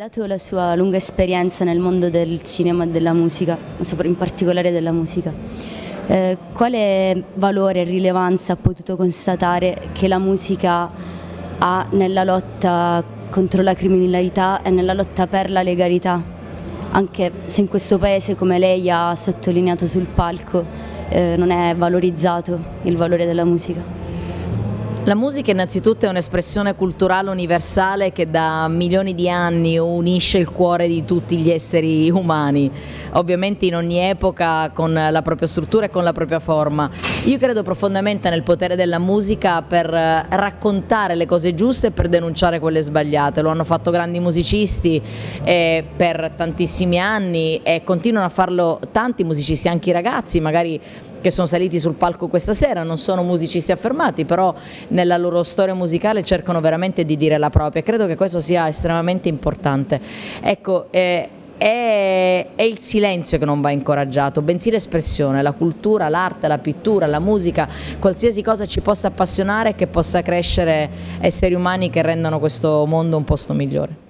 Dato la sua lunga esperienza nel mondo del cinema e della musica, in particolare della musica, eh, quale valore e rilevanza ha potuto constatare che la musica ha nella lotta contro la criminalità e nella lotta per la legalità? Anche se in questo paese, come lei ha sottolineato sul palco, eh, non è valorizzato il valore della musica. La musica innanzitutto è un'espressione culturale universale che da milioni di anni unisce il cuore di tutti gli esseri umani, ovviamente in ogni epoca con la propria struttura e con la propria forma. Io credo profondamente nel potere della musica per raccontare le cose giuste e per denunciare quelle sbagliate, lo hanno fatto grandi musicisti eh, per tantissimi anni e continuano a farlo tanti musicisti, anche i ragazzi, magari che sono saliti sul palco questa sera, non sono musicisti affermati, però nella loro storia musicale cercano veramente di dire la propria credo che questo sia estremamente importante. Ecco, eh, è, è, il silenzio che non va incoraggiato, bensì l'espressione, la cultura, l'arte, la pittura, la musica, qualsiasi cosa ci possa appassionare e che possa crescere esseri umani che rendano questo mondo un posto migliore.